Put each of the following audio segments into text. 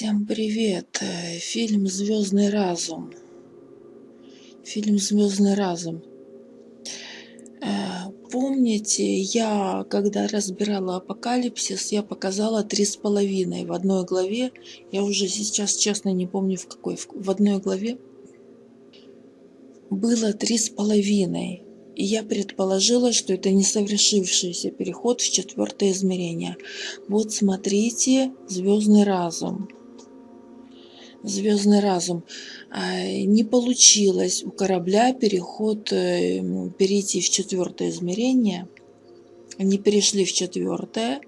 Всем привет! Э, Фильм «Звездный разум». Фильм «Звездный разум». Э, Помните, я, когда разбирала апокалипсис, я показала три с половиной в одной главе. Я уже сейчас, честно, не помню в какой. В одной главе было три с половиной. И я предположила, что это не совершившийся переход в четвертое измерение. Вот смотрите, звездный разум. Звездный разум. А, не получилось у корабля переход, э, перейти в четвертое измерение. Они перешли в четвертое.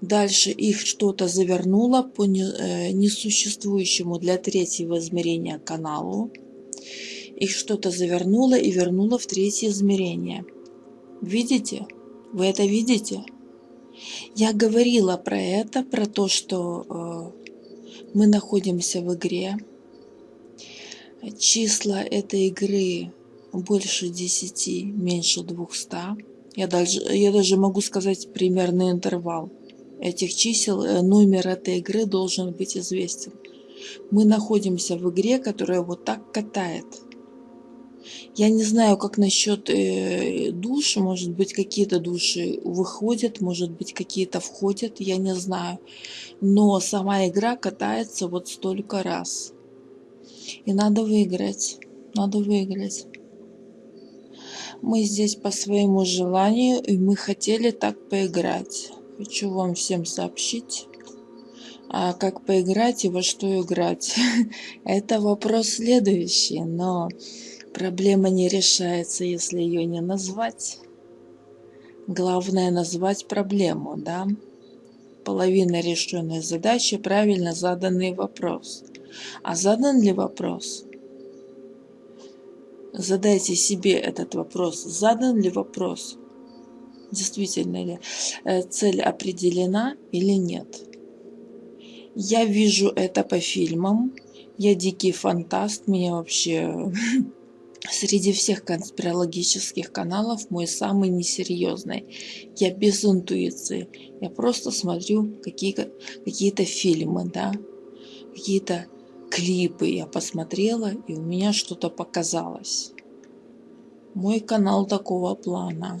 Дальше их что-то завернуло по э, несуществующему для третьего измерения каналу. Их что-то завернуло и вернуло в третье измерение. Видите? Вы это видите? Я говорила про это, про то, что э, мы находимся в игре. Числа этой игры больше 10, меньше 200. Я даже, я даже могу сказать примерный интервал этих чисел. Э, номер этой игры должен быть известен. Мы находимся в игре, которая вот так катает. Я не знаю, как насчет э, душ. Может быть, какие-то души выходят, может быть, какие-то входят. Я не знаю. Но сама игра катается вот столько раз. И надо выиграть. Надо выиграть. Мы здесь по своему желанию, и мы хотели так поиграть. Хочу вам всем сообщить. А как поиграть и во что играть? Это вопрос следующий, но Проблема не решается, если ее не назвать. Главное назвать проблему, да? Половина решенной задачи – правильно заданный вопрос. А задан ли вопрос? Задайте себе этот вопрос. Задан ли вопрос? Действительно ли э, цель определена или нет? Я вижу это по фильмам. Я дикий фантаст. Меня вообще Среди всех конспирологических каналов мой самый несерьезный. Я без интуиции. Я просто смотрю какие-то какие фильмы, да, какие-то клипы я посмотрела, и у меня что-то показалось. Мой канал такого плана.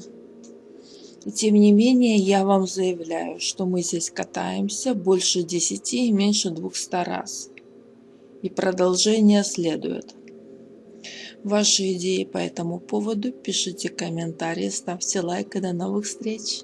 И тем не менее, я вам заявляю, что мы здесь катаемся больше 10 и меньше 200 раз. И продолжение следует. Ваши идеи по этому поводу пишите комментарии, ставьте лайк и до новых встреч!